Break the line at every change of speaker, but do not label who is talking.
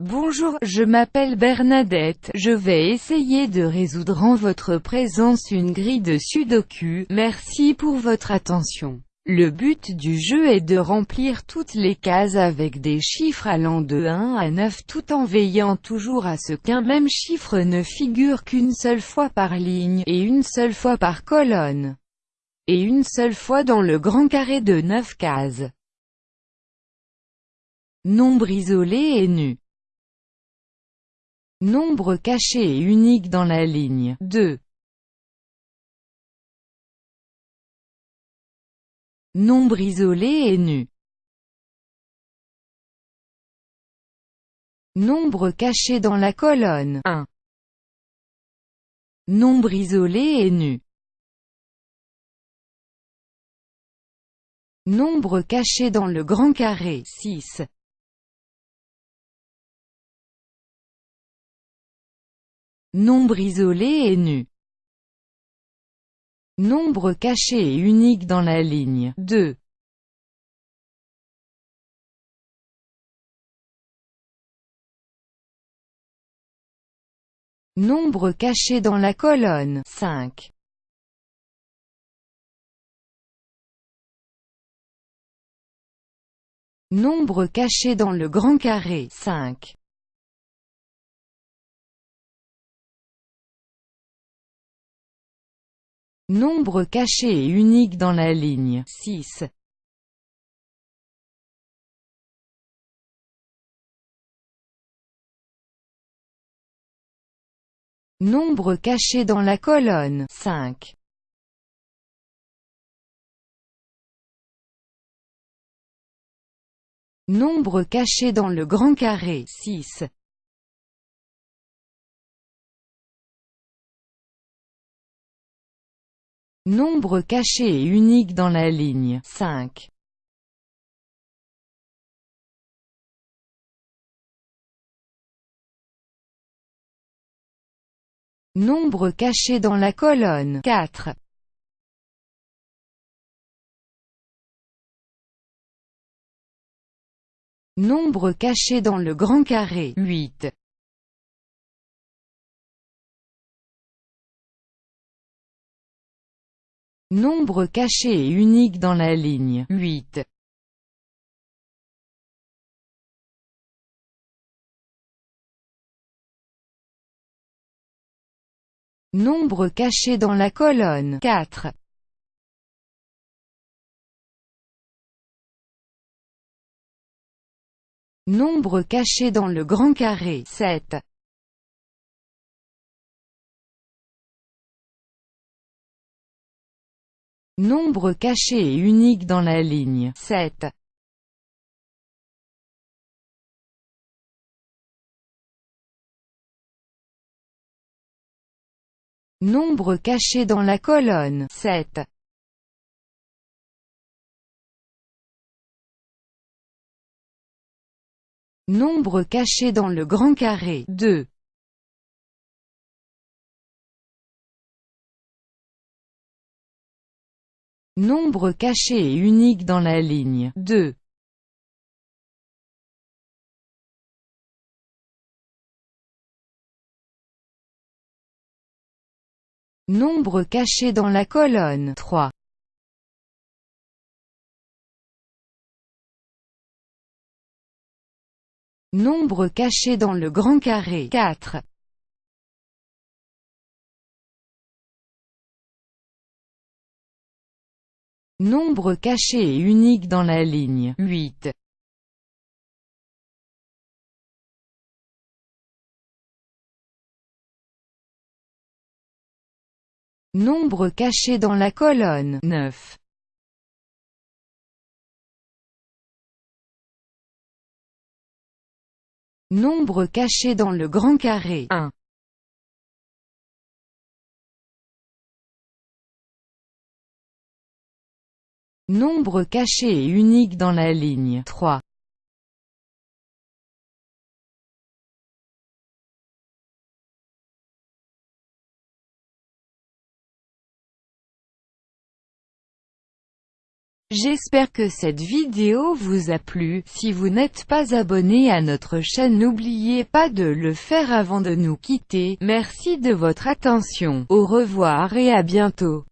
Bonjour, je m'appelle Bernadette, je vais essayer de résoudre en votre présence une grille de sudoku, merci pour votre attention. Le but du jeu est de remplir toutes les cases avec des chiffres allant de 1 à 9 tout en veillant toujours à ce qu'un même chiffre ne figure qu'une seule fois par ligne, et une seule fois par colonne, et une seule fois dans le grand carré de 9 cases. Nombre isolé et nu Nombre caché et unique dans la ligne 2. Nombre isolé et nu. Nombre caché dans la colonne 1. Nombre isolé et nu. Nombre caché dans le grand carré 6. Nombre isolé et nu. Nombre caché et unique dans la ligne 2. Nombre caché dans la colonne 5. Nombre caché dans le grand carré 5. Nombre caché et unique dans la ligne 6. Nombre caché dans la colonne 5. Nombre caché dans le grand carré 6. Nombre caché et unique dans la ligne 5. Nombre caché dans la colonne 4. Nombre caché dans le grand carré 8. Nombre caché et unique dans la ligne 8. Nombre caché dans la colonne 4. Nombre caché dans le grand carré 7. Nombre caché et unique dans la ligne 7. Nombre caché dans la colonne 7. Nombre caché dans le grand carré 2. Nombre caché et unique dans la ligne 2. Nombre caché dans la colonne 3. Nombre caché dans le grand carré 4. Nombre caché et unique dans la ligne 8. Nombre caché dans la colonne 9. Nombre caché dans le grand carré 1. Nombre caché et unique dans la ligne 3. J'espère que cette vidéo vous a plu, si vous n'êtes pas abonné à notre chaîne n'oubliez pas de le faire avant de nous quitter, merci de votre attention, au revoir et à bientôt.